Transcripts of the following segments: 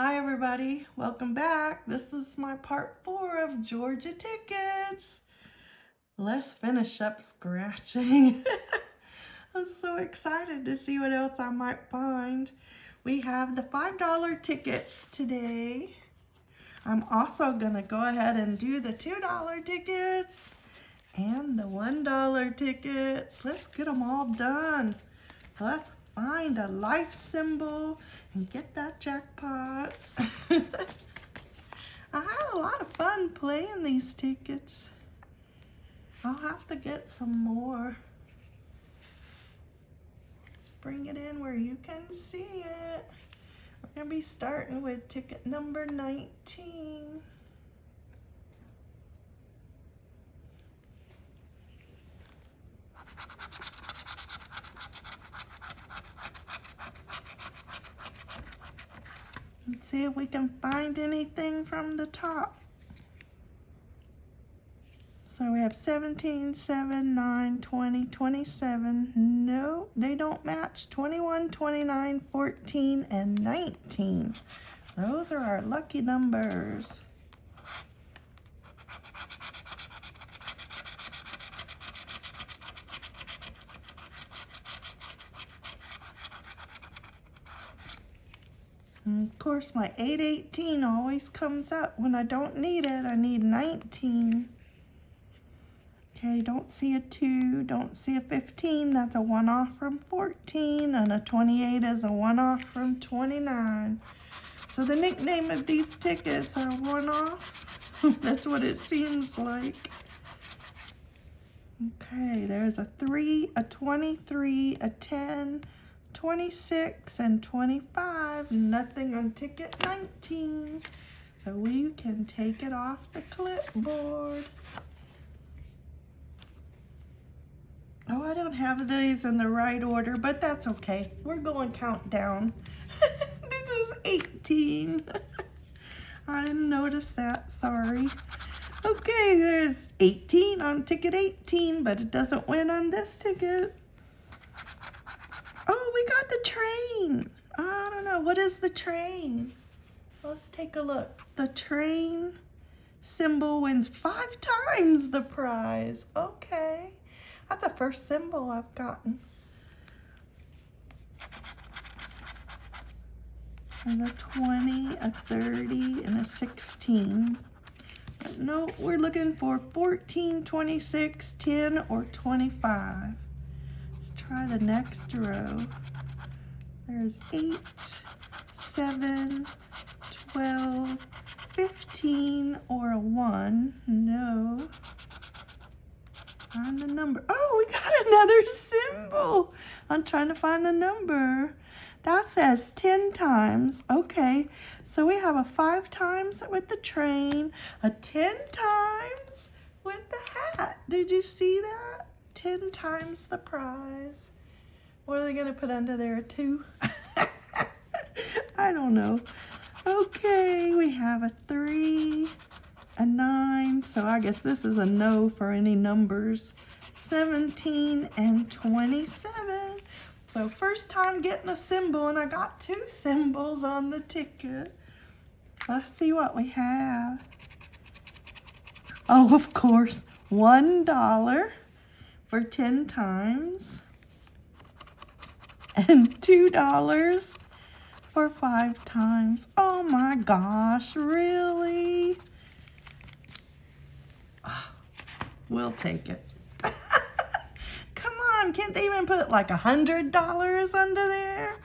Hi everybody, welcome back. This is my part four of Georgia tickets. Let's finish up scratching. I'm so excited to see what else I might find. We have the $5 tickets today. I'm also gonna go ahead and do the $2 tickets and the $1 tickets. Let's get them all done. Let's find a life symbol and get that jackpot. I had a lot of fun playing these tickets. I'll have to get some more. Let's bring it in where you can see it. We're going to be starting with ticket number 19. See if we can find anything from the top. So we have 17, 7, 9, 20, 27. No, they don't match. 21, 29, 14, and 19. Those are our lucky numbers. And of course, my 818 always comes up when I don't need it. I need 19. Okay, don't see a 2, don't see a 15. That's a one-off from 14, and a 28 is a one-off from 29. So the nickname of these tickets are one-off. That's what it seems like. Okay, there's a 3, a 23, a 10, 26 and 25, nothing on ticket 19. So we can take it off the clipboard. Oh, I don't have these in the right order, but that's okay. We're going countdown. this is 18. I didn't notice that, sorry. Okay, there's 18 on ticket 18, but it doesn't win on this ticket. We got the train. I don't know. What is the train? Let's take a look. The train symbol wins five times the prize. Okay. That's the first symbol I've gotten. And a 20, a 30, and a 16. But no, we're looking for 14, 26, 10, or 25. Try the next row. There's 8, 7, 12, 15, or a 1. No. Find the number. Oh, we got another symbol. I'm trying to find a number. That says 10 times. Okay, so we have a 5 times with the train, a 10 times with the hat. Did you see that? 10 times the prize. What are they going to put under there, two? I don't know. Okay, we have a 3, a 9, so I guess this is a no for any numbers. 17 and 27. So first time getting a symbol, and I got two symbols on the ticket. Let's see what we have. Oh, of course, $1 for 10 times and $2 for five times. Oh my gosh, really? Oh, we'll take it. Come on, can't they even put like a $100 under there?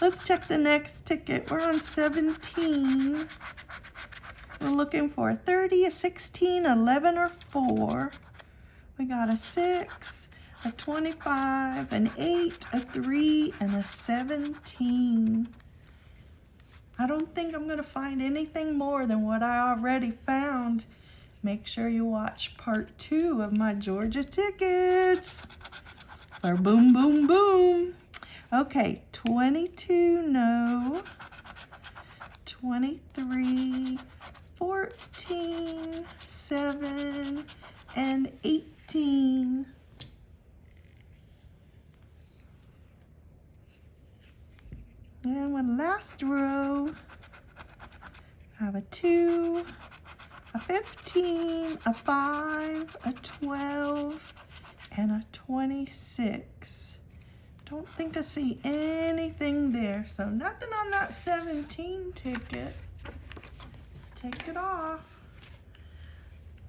Let's check the next ticket. We're on 17. We're looking for a 30, a 16, 11, or 4. We got a 6, a 25, an 8, a 3, and a 17. I don't think I'm going to find anything more than what I already found. Make sure you watch part two of my Georgia tickets. For boom, boom, boom. Okay, 22, no. 23, 14, 7, and 18. 15. And one last row. I have a 2, a 15, a 5, a 12, and a 26. Don't think I see anything there. So nothing on that 17 ticket. Let's take it off.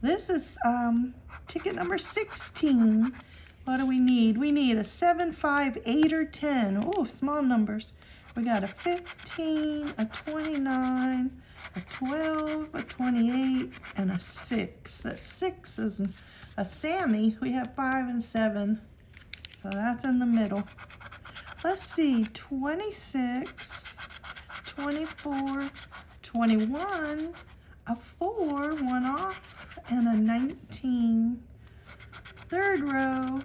This is um, ticket number 16. What do we need? We need a 7, 5, 8, or 10. Oh, small numbers. We got a 15, a 29, a 12, a 28, and a 6. That 6 is a Sammy. We have 5 and 7. So that's in the middle. Let's see, 26, 24, 21, a 4, one off, and a 19. Third row,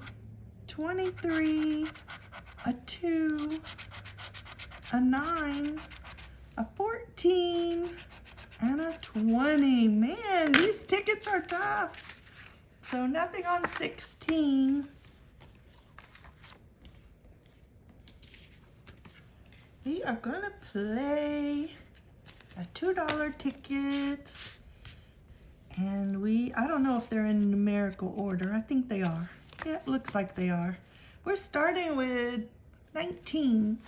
23, a 2, a 9, a 14, and a 20. Man, these tickets are tough. So nothing on 16. We are gonna play a $2 tickets. And we, I don't know if they're in numerical order. I think they are. Yeah, it looks like they are. We're starting with 19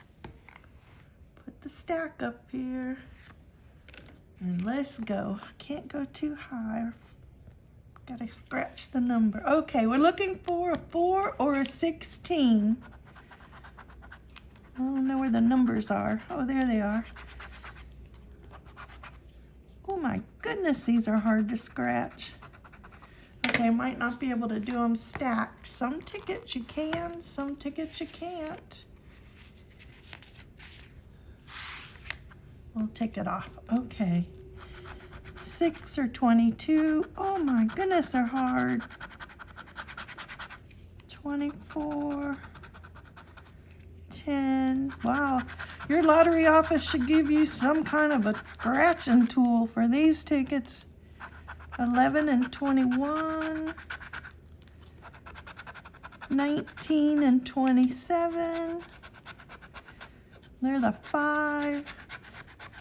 Put the stack up here. And let's go. Can't go too high. Gotta scratch the number. Okay, we're looking for a 4 or a 16. I don't know where the numbers are. Oh, there they are. My goodness, these are hard to scratch. Okay, might not be able to do them stacked. Some tickets you can, some tickets you can't. We'll take it off. Okay. 6 or 22. Oh my goodness, they're hard. 24. 10. Wow. Your lottery office should give you some kind of a scratching tool for these tickets. 11 and 21. 19 and 27. They're the 5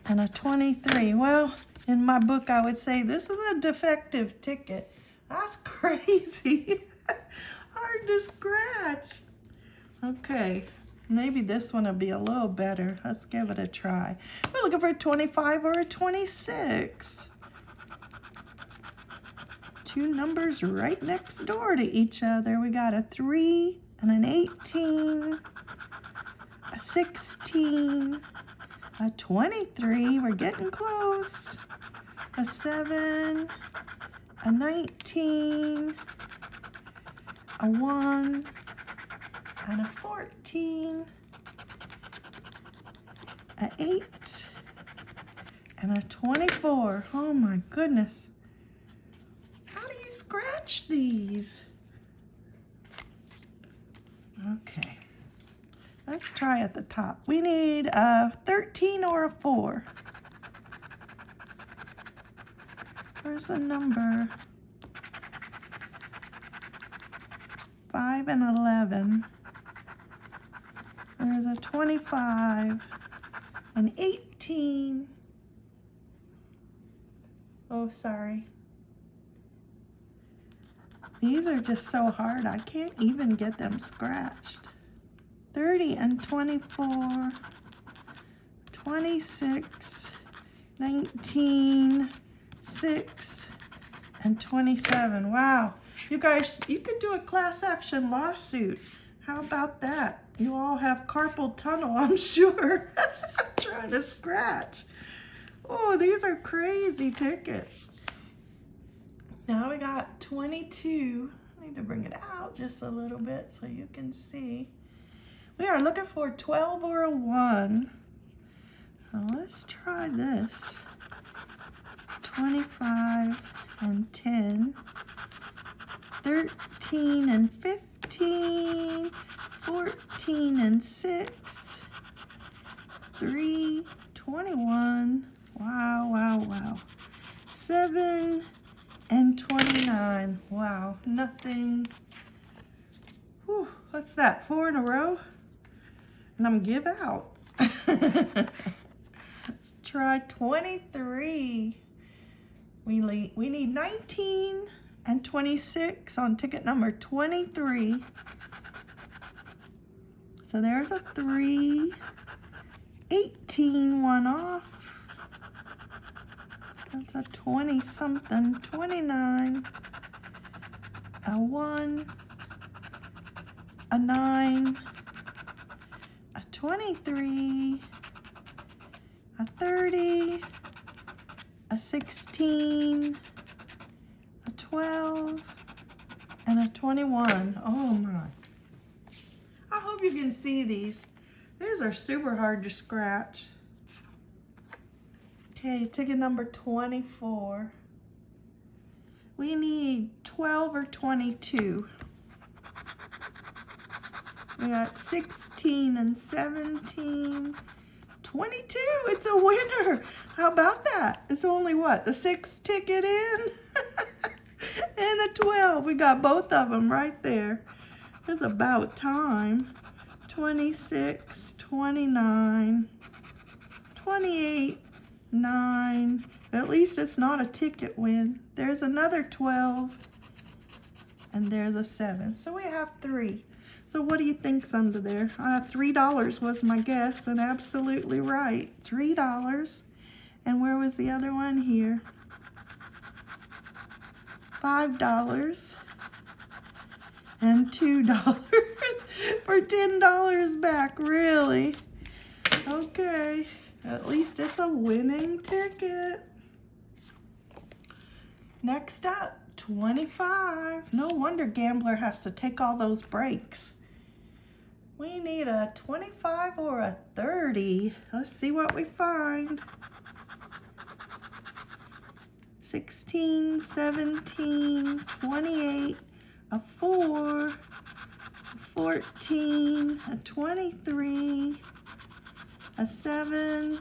and a 23. Well, in my book, I would say this is a defective ticket. That's crazy. Hard to scratch. Okay, maybe this one will be a little better. Let's give it a try. We're looking for a 25 or a 26. Two numbers right next door to each other. We got a 3 and an 18, a 16, a 23, we're getting close. A 7, a 19, a 1, and a 14, a 8, and a 24. Oh my goodness. How do you scratch these? Okay. Let's try at the top. We need a 13 or a 4. Where's the number? 5 and 11. There's a 25, an 18. Oh, sorry. These are just so hard, I can't even get them scratched. 30 and 24, 26, 19, 6, and 27. Wow. You guys, you could do a class action lawsuit. How about that? You all have carpal tunnel, I'm sure. Trying to scratch. Oh, these are crazy tickets. Now we got 22. I need to bring it out just a little bit so you can see. We are looking for 12 or a 1. Now let's try this. 25 and 10. 13 and 15. 14 and 6. 3, 21. Wow, wow, wow. 7 and 29. Wow, nothing. Whew, what's that, four in a row? and I'm give out. Let's try 23. We, le- we need 19 and 26 on ticket number 23. So there's a 3. 18 one off. That's a 20 something. 29. A 1. A 9. A 23. A 30. A 16 a 12, and a 21. Oh my. Hope you can see these. These are super hard to scratch. Okay, ticket number 24. We need 12 or 22. We got 16 and 17. 22, it's a winner. How about that? It's only what, the sixth ticket in? and the 12, we got both of them right there. It's about time. 26, 29, 28, 9. At least it's not a ticket win. There's another 12, and there's a 7. So we have three. So what do you think's under there? Uh, $3 was my guess, and absolutely right. $3. And where was the other one? Here. $5 and $2 for $10 back, really? Okay, at least it's a winning ticket. Next up, 25. No wonder Gambler has to take all those breaks. We need a 25 or a 30. Let's see what we find. 16, 17, 28, a 4, 14, a 23, a 7,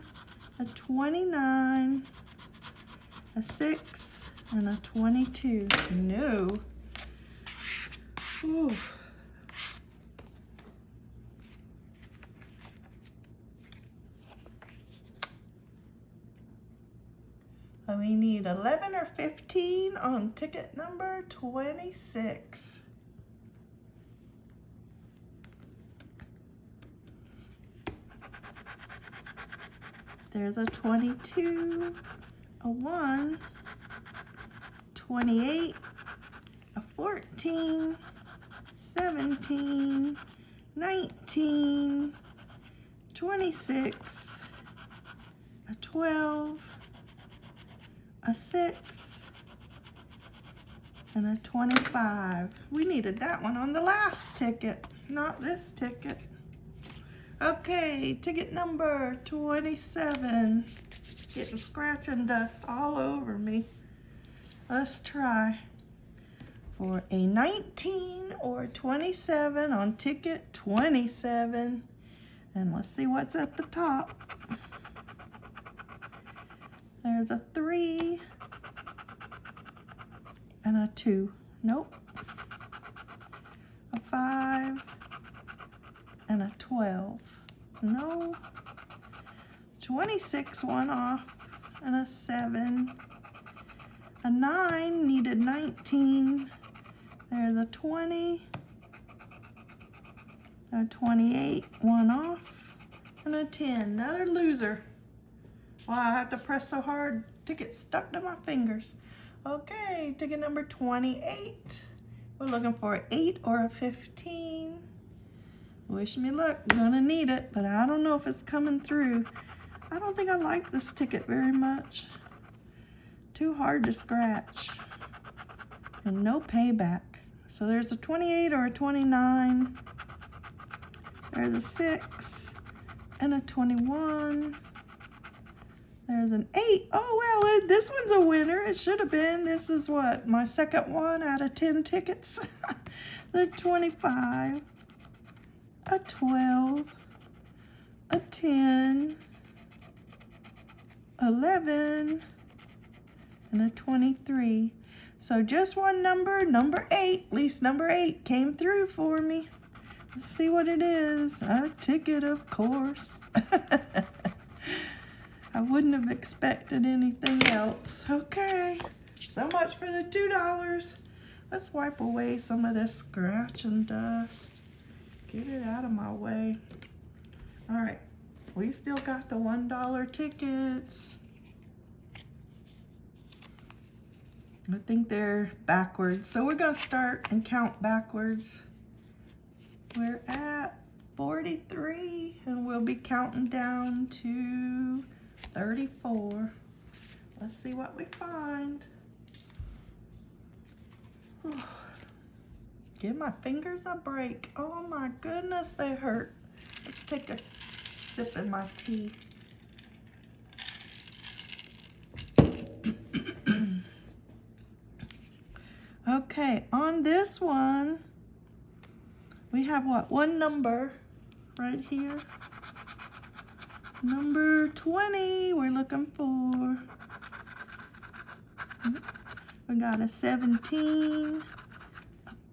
a 29, a 6, and a 22. No. Ooh. we need 11 or 15 on ticket number 26. There's a 22, a 1, 28, a 14, 17, 19, 26, a 12, a 6, and a 25. We needed that one on the last ticket, not this ticket. Okay, ticket number 27. Getting scratch and dust all over me. Let's try. For a 19 or 27 on ticket 27. And let's see what's at the top. There's a three and a two. Nope. A five and a 12. No. 26 one off and a seven. A nine needed 19. There's a 20. A 28 one off and a 10. Another loser. Well, I have to press so hard to get stuck to my fingers. Okay, ticket number 28. We're looking for an 8 or a 15. Wish me luck. Gonna need it, but I don't know if it's coming through. I don't think I like this ticket very much. Too hard to scratch. And no payback. So there's a 28 or a 29. There's a 6 and a 21. There's an eight. Oh, well, this one's a winner. It should have been. This is what? My second one out of 10 tickets. the 25, a 12, a 10, 11, and a 23. So just one number, number eight, least number eight came through for me. Let's see what it is. A ticket, of course. I wouldn't have expected anything else. Okay. So much for the $2. Let's wipe away some of this scratch and dust. Get it out of my way. All right, we still got the $1 tickets. I think they're backwards. So we're gonna start and count backwards. We're at 43 and we'll be counting down to 34. Let's see what we find. Give my fingers a break. Oh my goodness, they hurt. Let's take a sip of my tea. okay, on this one, we have what? One number right here. Number 20 we're looking for. We got a 17,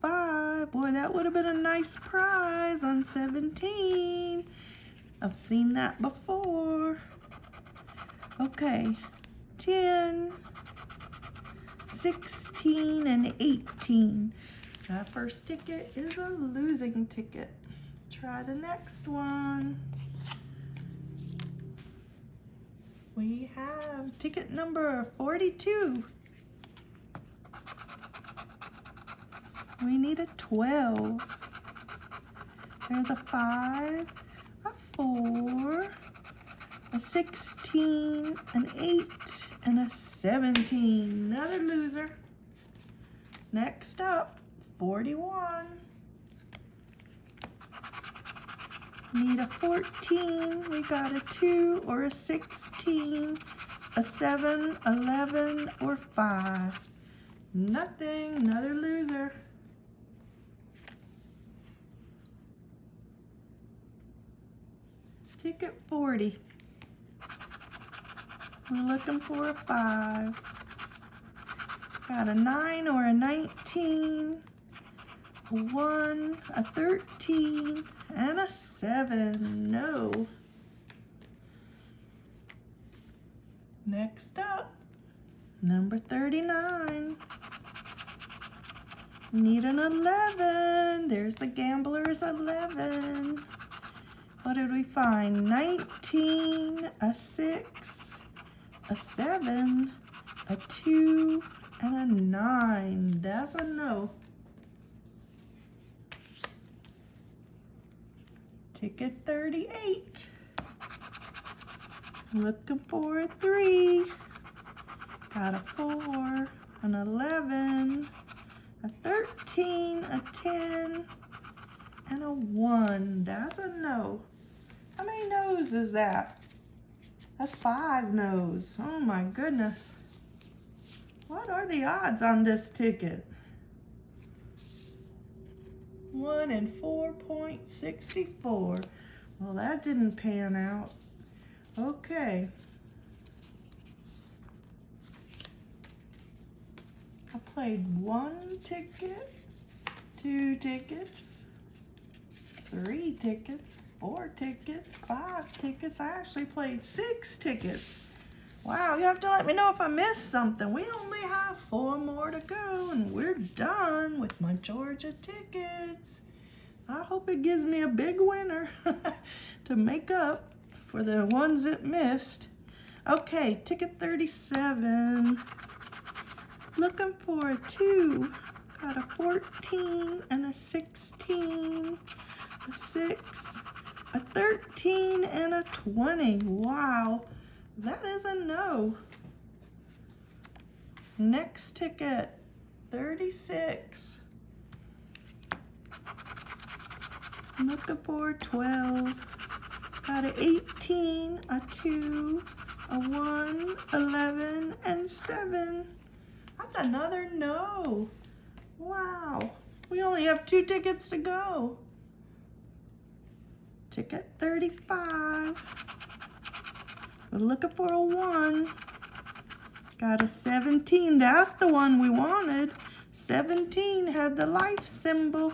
5. Boy, that would have been a nice prize on 17. I've seen that before. Okay, 10, 16, and 18. That first ticket is a losing ticket. Try the next one. We have ticket number 42. We need a 12. There's a 5, a 4, a 16, an 8, and a 17. Another loser. Next up, 41. Need a 14. We got a 2 or a 16, a 7, 11, or 5. Nothing. Another loser. Ticket 40. We're looking for a 5. Got a 9 or a 19, a 1, a 13, and a 7. No. Next up, number 39. Need an 11. There's the gambler's 11. What did we find? 19, a 6, a 7, a 2, and a 9. That's a no. Ticket 38. Looking for a 3. Got a 4, an 11, a 13, a 10, and a 1. That's a no. How many no's is that? That's five no's. Oh my goodness. What are the odds on this ticket? 1 in 4.64. Well, that didn't pan out. Okay. I played one ticket, two tickets, three tickets, four tickets, five tickets. I actually played six tickets. Wow, you have to let me know if I missed something. We only have four more to go and we're done with my Georgia tickets. I hope it gives me a big winner to make up for the ones it missed. Okay, ticket 37. Looking for a two. Got a 14 and a 16, a six, a 13 and a 20. Wow, that is a no. Next ticket, 36. Looking for 12. Got an 18, a 2, a 1, 11, and 7. That's another no. Wow. We only have two tickets to go ticket 35. We're looking for a one. Got a 17. That's the one we wanted. 17 had the life symbol.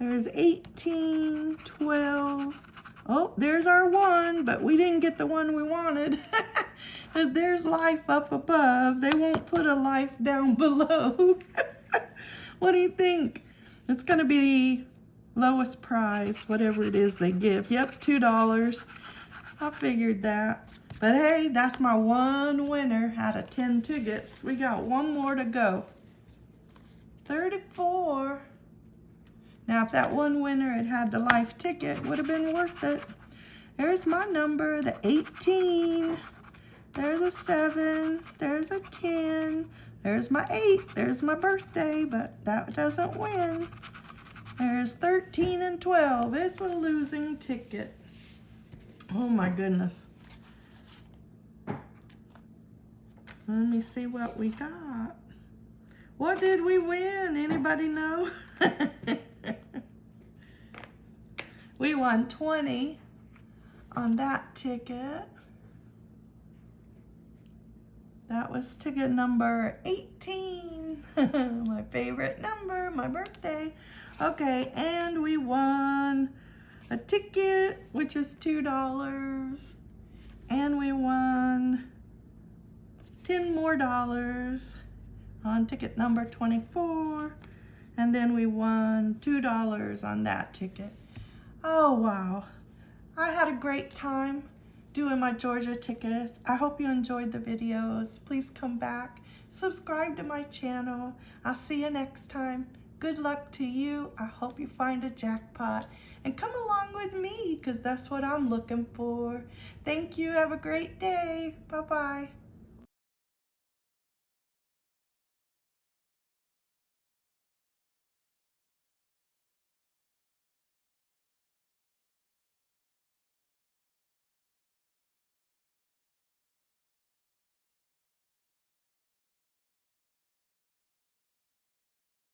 There's 18, 12. Oh, there's our one, but we didn't get the one we wanted. There's life up above, they won't put a life down below. what do you think? It's going to be lowest price, whatever it is they give. Yep, $2. I figured that. But hey, that's my one winner out of 10 tickets. We got one more to go. 34. Now, if that one winner had had the life ticket, would have been worth it. There's my number, the 18. There's a 7. There's a 10. There's my 8. There's my birthday, but that doesn't win. There's 13 and 12. It's a losing ticket. Oh my goodness. Let me see what we got. What did we win? Anybody know? we won 20 on that ticket. That was ticket number 18. my favorite number, my birthday. Okay, and we won a ticket, which is $2. And we won 10 more dollars on ticket number 24. And then we won $2 on that ticket. Oh, wow. I had a great time doing my Georgia tickets. I hope you enjoyed the videos. Please come back. Subscribe to my channel. I'll see you next time. Good luck to you. I hope you find a jackpot. And come along with me because that's what I'm looking for. Thank you. Have a great day. Bye-bye.